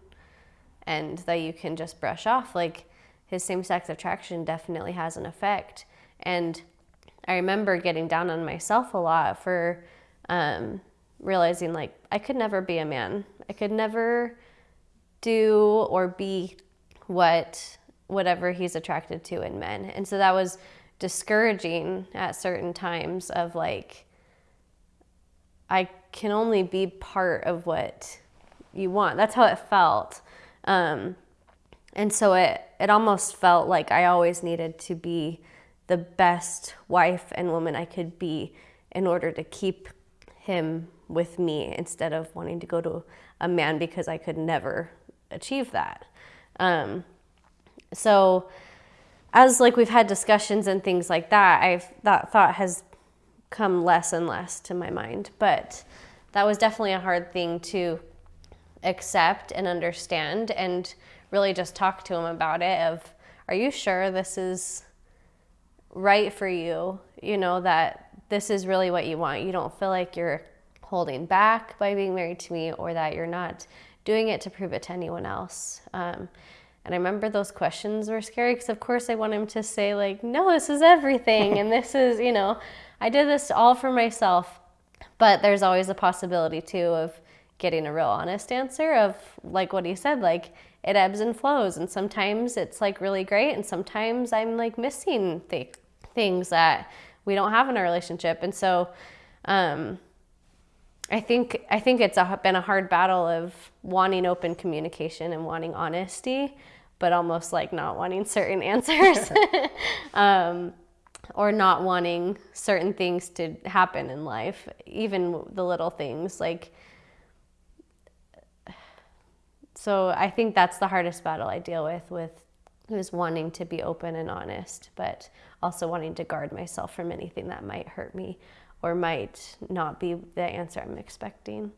Speaker 3: and that you can just brush off. Like his same-sex attraction definitely has an effect. And i remember getting down on myself a lot for um, realizing like i could never be a man. I could never do or be what whatever he's attracted to in men. And so that was discouraging at certain times of like, I can only be part of what you want. That's how it felt. Um, and so it, it almost felt like I always needed to be the best wife and woman I could be in order to keep him with me instead of wanting to go to a man because I could never achieve that. Um, so as like we've had discussions and things like that, I've that thought has come less and less to my mind. But that was definitely a hard thing to accept and understand and really just talk to him about it of are you sure this is right for you? You know that this is really what you want. You don't feel like you're holding back by being married to me or that you're not doing it to prove it to anyone else. Um, and I remember those questions were scary because, of course, I want him to say, like, no, this is everything. and this [laughs] is, you know, I did this all for myself. But there's always a possibility, too, of getting a real honest answer of like what he said, like it ebbs and flows. And sometimes it's like really great. And sometimes I'm like missing th- things that we don't have in our relationship. And so, um, I think I think it's a, been a hard battle of wanting open communication and wanting honesty, but almost like not wanting certain [laughs] answers, [laughs] um, or not wanting certain things to happen in life, even the little things like. So I think that's the hardest battle I deal with with is wanting to be open and honest, but also wanting to guard myself from anything that might hurt me or might not be the answer I'm expecting.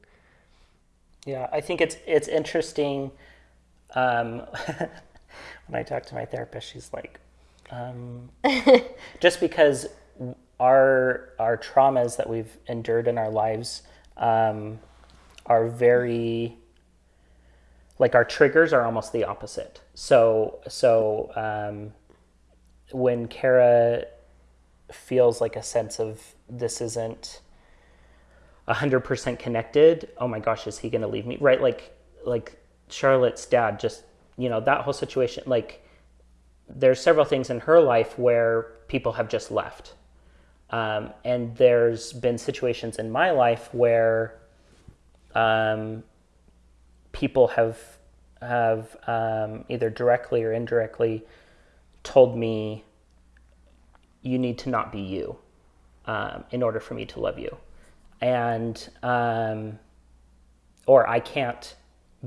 Speaker 2: Yeah, I think it's it's interesting. Um, [laughs] when I talk to my therapist, she's like, um, [laughs] just because our our traumas that we've endured in our lives um, are very like our triggers are almost the opposite. So so um, when Kara feels like a sense of this isn't 100% connected oh my gosh is he going to leave me right like like charlotte's dad just you know that whole situation like there's several things in her life where people have just left um, and there's been situations in my life where um, people have have um, either directly or indirectly told me you need to not be you um, in order for me to love you. And, um, or I can't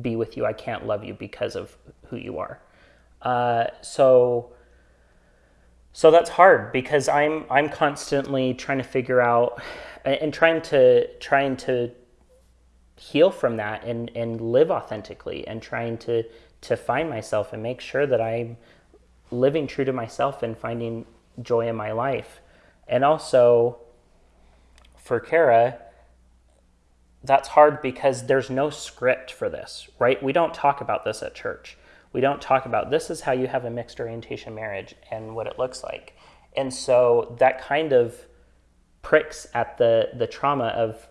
Speaker 2: be with you, I can't love you because of who you are. Uh, so, so that's hard because I'm I'm constantly trying to figure out and trying to trying to heal from that and and live authentically and trying to to find myself and make sure that I'm living true to myself and finding joy in my life. And also for Kara, that's hard because there's no script for this, right? We don't talk about this at church. We don't talk about this is how you have a mixed orientation marriage and what it looks like. And so that kind of pricks at the the trauma of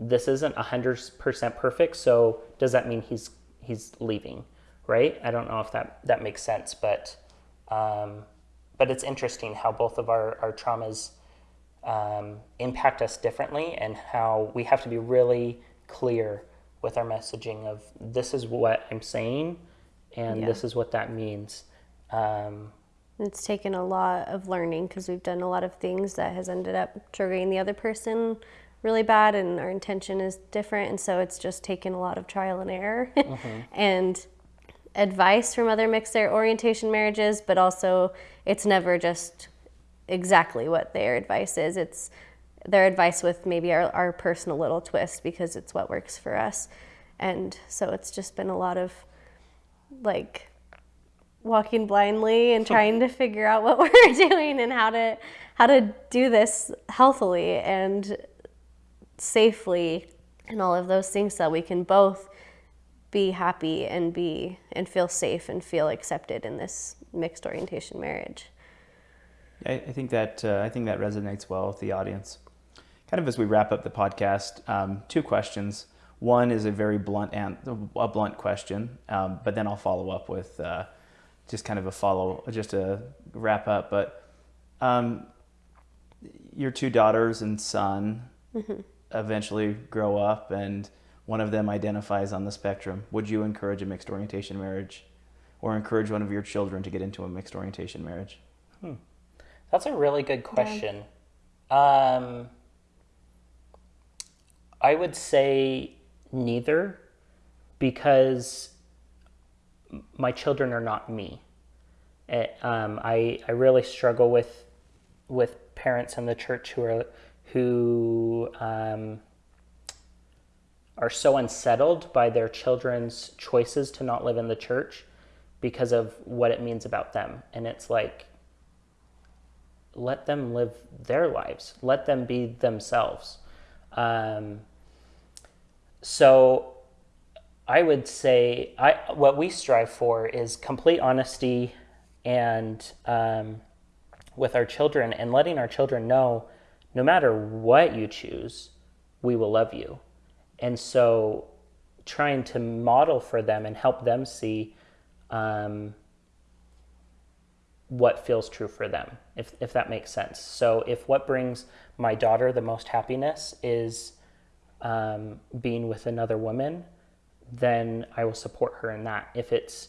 Speaker 2: this isn't 100% perfect, so does that mean he's he's leaving, right? I don't know if that that makes sense, but um, but it's interesting how both of our, our traumas um, impact us differently and how we have to be really clear with our messaging of this is what I'm saying and yeah. this is what that means. Um,
Speaker 3: it's taken a lot of learning because we've done a lot of things that has ended up triggering the other person really bad and our intention is different and so it's just taken a lot of trial and error [laughs] mm-hmm. and advice from other mixed orientation marriages, but also it's never just exactly what their advice is. It's their advice with maybe our, our personal little twist because it's what works for us. And so it's just been a lot of like walking blindly and trying to figure out what [laughs] we're doing and how to how to do this healthily and safely and all of those things so we can both be happy and be and feel safe and feel accepted in this mixed orientation marriage.
Speaker 1: I, I think that uh, I think that resonates well with the audience. Kind of as we wrap up the podcast, um, two questions. One is a very blunt and a blunt question, um, but then I'll follow up with uh, just kind of a follow, just a wrap up. But um, your two daughters and son mm-hmm. eventually grow up and one of them identifies on the spectrum, would you encourage a mixed orientation marriage or encourage one of your children to get into a mixed orientation marriage? Hmm.
Speaker 2: That's a really good question. Yeah. Um, I would say neither because my children are not me. It, eh, um, I, I really struggle with with parents in the church who are who um, are so unsettled by their children's choices to not live in the church because of what it means about them. And it's like, let them live their lives, let them be themselves. Um, so I would say I, what we strive for is complete honesty and um, with our children and letting our children know no matter what you choose, we will love you and so trying to model for them and help them see um, what feels true for them, if, if that makes sense. So, if what brings my daughter the most happiness is um, being with another woman, then I will support her in that. If it's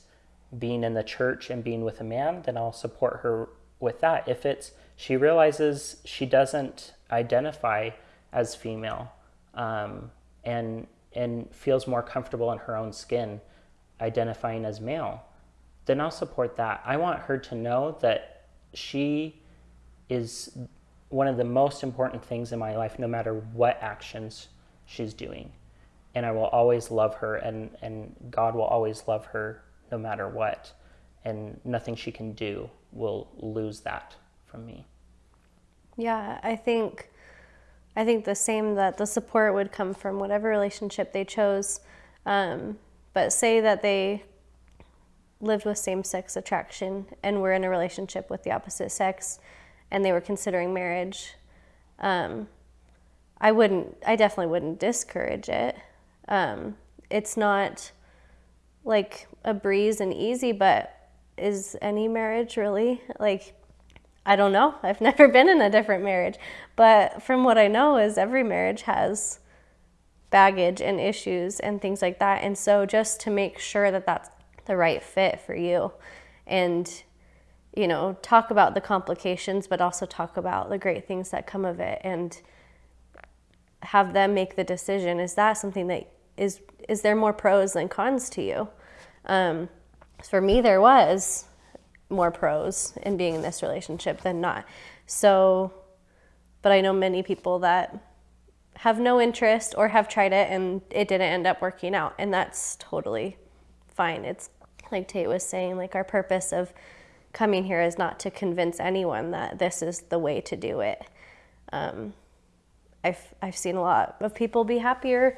Speaker 2: being in the church and being with a man, then I'll support her with that. If it's she realizes she doesn't identify as female um, and and feels more comfortable in her own skin identifying as male, then I'll support that. I want her to know that she is one of the most important things in my life, no matter what actions she's doing. And I will always love her, and, and God will always love her no matter what. And nothing she can do will lose that from me.
Speaker 3: Yeah, I think I think the same that the support would come from whatever relationship they chose. Um, but say that they lived with same sex attraction and were in a relationship with the opposite sex and they were considering marriage. Um, I wouldn't, I definitely wouldn't discourage it. Um, it's not like a breeze and easy, but is any marriage really like I don't know. [laughs] I've never been in a different marriage. But from what I know is every marriage has baggage and issues and things like that. And so just to make sure that that's the right fit for you and you know, talk about the complications but also talk about the great things that come of it and have them make the decision is that something that is is there more pros than cons to you um, for me there was more pros in being in this relationship than not. So, but I know many people that have no interest or have tried it and it didn't end up working out, and that's totally fine. It's like Tate was saying, like our purpose of coming here is not to convince anyone that this is the way to do it. Um, I've I've seen a lot of people be happier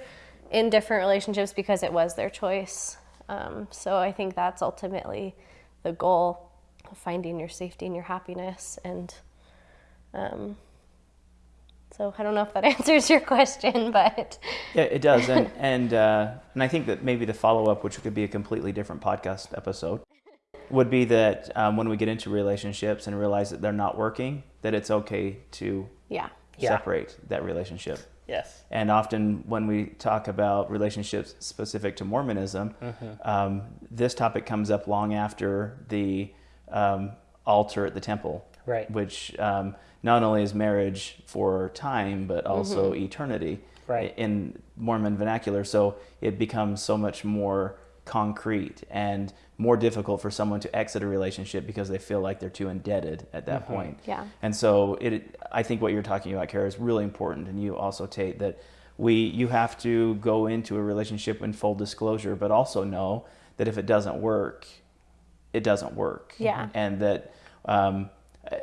Speaker 3: in different relationships because it was their choice. Um, so I think that's ultimately the goal of finding your safety and your happiness. And um, so I don't know if that [laughs] answers your question, but
Speaker 1: yeah, it does. And [laughs] and uh, and I think that maybe the follow up, which could be a completely different podcast episode, [laughs] would be that um, when we get into relationships and realize that they're not working, that it's okay to
Speaker 3: yeah
Speaker 1: separate that relationship.
Speaker 2: Yes.
Speaker 1: And often when we talk about relationships specific to Mormonism, mm-hmm. um, this topic comes up long after the um, altar at the temple,
Speaker 2: right?
Speaker 1: Which um, not only is marriage for time, but also mm-hmm. eternity,
Speaker 2: right?
Speaker 1: In Mormon vernacular, so it becomes so much more concrete and more difficult for someone to exit a relationship because they feel like they're too indebted at that mm-hmm. point.
Speaker 3: Yeah.
Speaker 1: And so it, I think what you're talking about, Kara, is really important, and you also Tate that we you have to go into a relationship in full disclosure, but also know that if it doesn't work, it doesn't work.
Speaker 3: Yeah.
Speaker 1: And that um,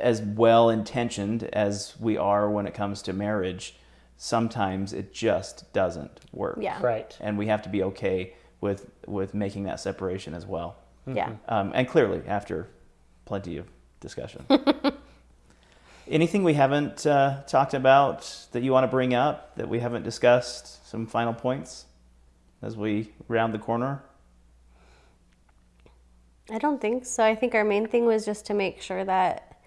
Speaker 1: as well intentioned as we are when it comes to marriage, sometimes it just doesn't work.
Speaker 3: Yeah.
Speaker 2: Right.
Speaker 1: And we have to be okay with with making that separation as well.
Speaker 3: Yeah.
Speaker 1: Um, and clearly, after plenty of discussion. [laughs] Anything we haven't uh, talked about that you want to bring up that we haven't discussed? Some final points as we round the corner.
Speaker 3: I don't think so. I think our main thing was just to make sure that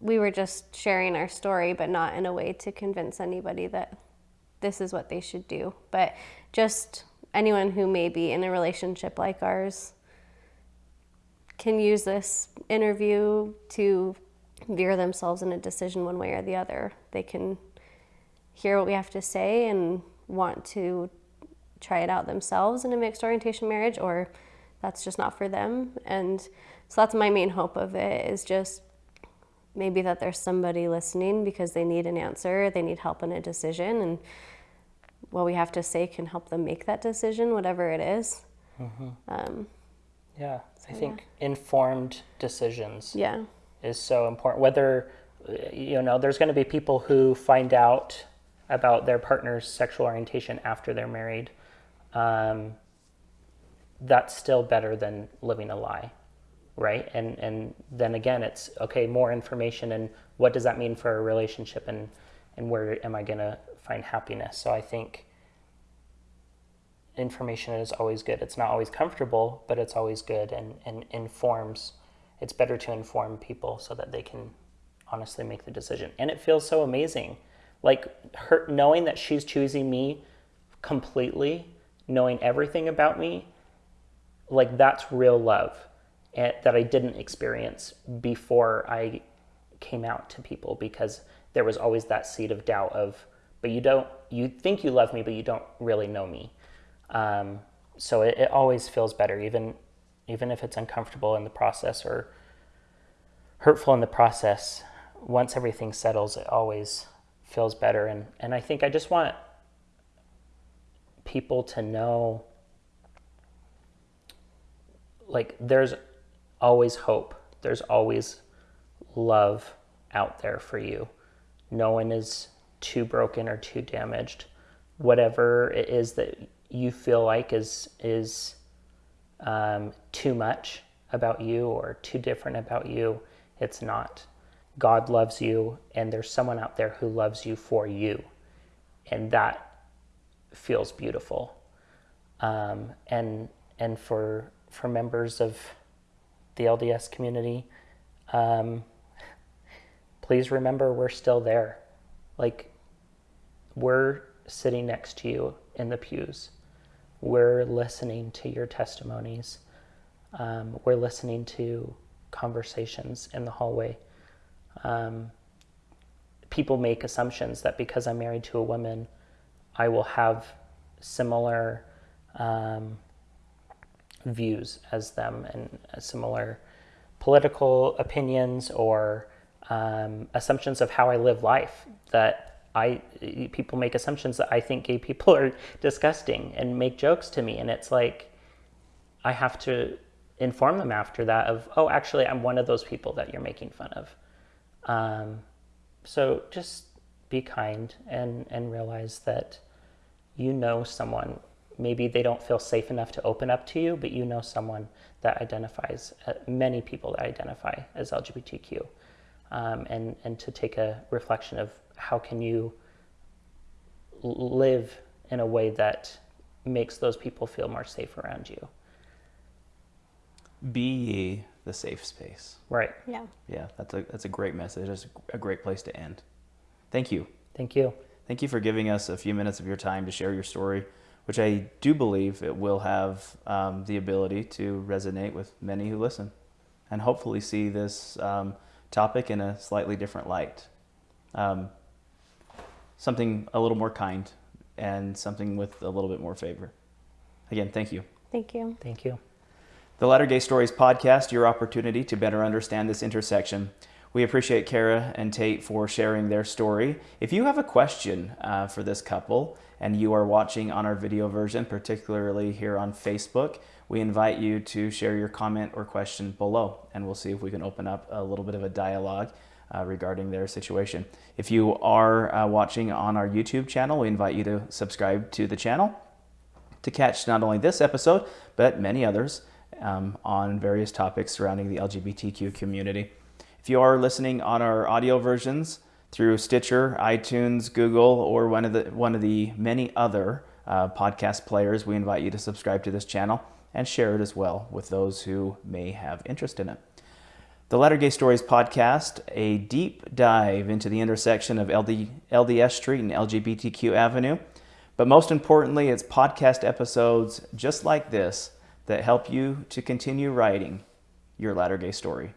Speaker 3: we were just sharing our story, but not in a way to convince anybody that this is what they should do. But just anyone who may be in a relationship like ours can use this interview to veer themselves in a decision one way or the other. They can hear what we have to say and want to try it out themselves in a mixed orientation marriage or that's just not for them. And so that's my main hope of it is just maybe that there's somebody listening because they need an answer, they need help in a decision, and what we have to say can help them make that decision, whatever it is.
Speaker 2: Mm-hmm. Um, yeah, so I think yeah. informed decisions
Speaker 3: yeah.
Speaker 2: is so important. Whether, you know, there's going to be people who find out about their partner's sexual orientation after they're married. Um, that's still better than living a lie right and and then again it's okay more information and what does that mean for a relationship and and where am i going to find happiness so i think information is always good. It's not always comfortable, but it's always good and, and informs. It's better to inform people so that they can honestly make the decision. And it feels so amazing. Like her knowing that she's choosing me completely, knowing everything about me, like that's real love and, that I didn't experience before I came out to people because there was always that seed of doubt of, but you don't, you think you love me, but you don't really know me. Um, so it, it always feels better, even even if it's uncomfortable in the process or hurtful in the process. Once everything settles, it always feels better. And and I think I just want people to know like there's always hope. There's always love out there for you. No one is too broken or too damaged. Whatever it is that you feel like is is um, too much about you or too different about you, it's not. God loves you, and there's someone out there who loves you for you, and that feels beautiful. Um, and and for for members of the LDS community, um, please remember we're still there. Like we're sitting next to you in the pews. We're listening to your testimonies. Um, we're listening to conversations in the hallway. Um, people make assumptions that because I'm married to a woman, I will have similar um, views as them and similar political opinions or um, assumptions of how I live life that I people make assumptions that I think gay people [laughs] are disgusting and make jokes to me, and it's like I have to inform them after that of oh actually I'm one of those people that you're making fun of. Um, so just be kind and and realize that you know someone maybe they don't feel safe enough to open up to you but you know someone that identifies uh, many people that identify as lgbtq um, and and to take a reflection of how can you live in a way that makes those people feel more safe around you?
Speaker 1: Be ye the safe space.
Speaker 2: Right.
Speaker 3: Yeah.
Speaker 1: Yeah, that's a that's a great message. That's a great place to end. Thank you.
Speaker 2: Thank you.
Speaker 1: Thank you for giving us a few minutes of your time to share your story, which I do believe it will have um, the ability to resonate with many who listen, and hopefully see this um, topic in a slightly different light. Um, something a little more kind and something with a little bit more favor. Again, thank you.
Speaker 3: Thank you.
Speaker 2: Thank you.
Speaker 1: The Latter Gay Stories podcast, your opportunity to better understand this intersection. We appreciate Kara and Tate for sharing their story. If you have a question uh, for this couple and you are watching on our video version, particularly here on Facebook, we invite you to share your comment or question below, and we'll see if we can open up a little bit of a dialogue uh, regarding their situation. If you are uh, watching on our YouTube channel, we invite you to subscribe to the channel to catch not only this episode, but many others um, on various topics surrounding the LGBTQ community. If you are listening on our audio versions through Stitcher, iTunes, Google, or one of the, one of the many other uh, podcast players, we invite you to subscribe to this channel and share it as well with those who may have interest in it. The Latter Gay Stories podcast, a deep dive into the intersection of LD, LDS Street and LGBTQ Avenue. But most importantly, it's podcast episodes just like this that help you to continue writing your Latter Gay story.